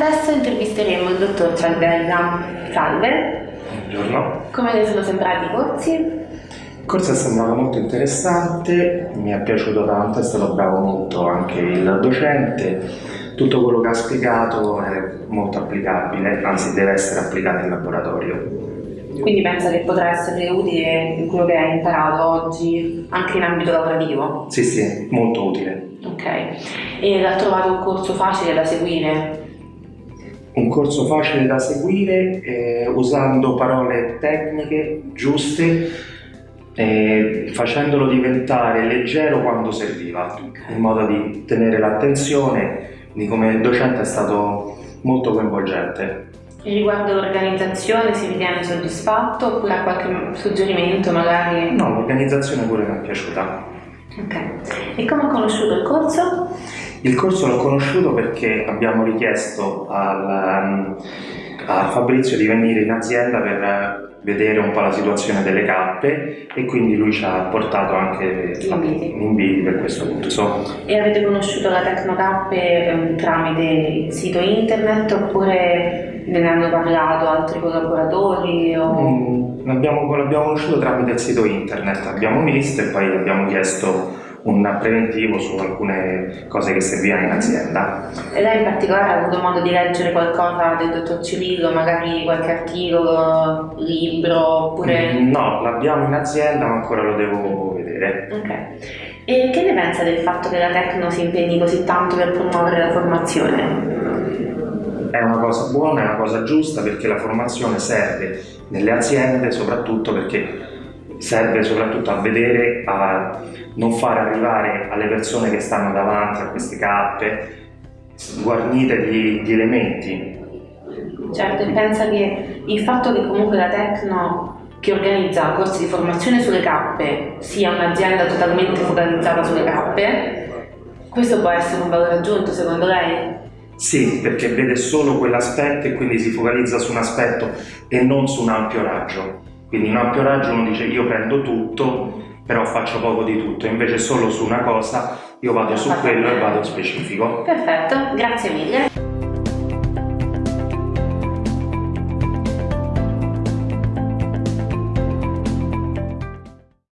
Adesso intervisteremo il dottor Cialdella. Salve. Buongiorno. Come le sono sembrati i corsi? Il corso è sembrato molto interessante, mi è piaciuto tanto, è stato bravo molto anche il docente. Tutto quello che ha spiegato è molto applicabile, anzi deve essere applicato in laboratorio. Quindi pensa che potrà essere utile quello che hai imparato oggi anche in ambito lavorativo? Sì, sì, molto utile. Ok. E l'ha trovato un corso facile da seguire? Un corso facile da seguire eh, usando parole tecniche giuste eh, facendolo diventare leggero quando serviva, in modo di tenere l'attenzione, quindi come docente è stato molto coinvolgente. E riguardo l'organizzazione si ritiene soddisfatto oppure ha qualche suggerimento magari? No, l'organizzazione pure mi è piaciuta. Ok. E come ha conosciuto il corso? Il corso l'ho conosciuto perché abbiamo richiesto al, a Fabrizio di venire in azienda per vedere un po' la situazione delle cappe e quindi lui ci ha portato anche inviti, inviti per questo corso. E avete conosciuto la Tecnocappe um, tramite il sito internet oppure ve ne hanno parlato altri collaboratori? L'abbiamo, l'abbiamo conosciuto tramite il sito internet, abbiamo visto e poi abbiamo chiesto un preventivo su alcune cose che servivano in azienda. E lei in particolare ha avuto modo di leggere qualcosa del dottor Cirillo, magari qualche articolo, libro, oppure... Mm, no, l'abbiamo in azienda ma ancora lo devo vedere. Ok. E che ne pensa del fatto che la Tecno si impegni così tanto per promuovere la formazione? È una cosa buona, è una cosa giusta perché la formazione serve nelle aziende soprattutto perché serve soprattutto a vedere, a non far arrivare alle persone che stanno davanti a queste cappe guarnite di, di elementi. Certo, e pensa che il fatto che comunque la Tecno che organizza corsi di formazione sulle cappe sia un'azienda totalmente focalizzata sulle cappe, questo può essere un valore aggiunto secondo lei? Sì, perché vede solo quell'aspetto e quindi si focalizza su un aspetto e non su un ampio raggio. Quindi in ampio raggio uno dice io prendo tutto, però faccio poco di tutto, invece solo su una cosa io vado su quello e vado specifico. Perfetto, grazie mille.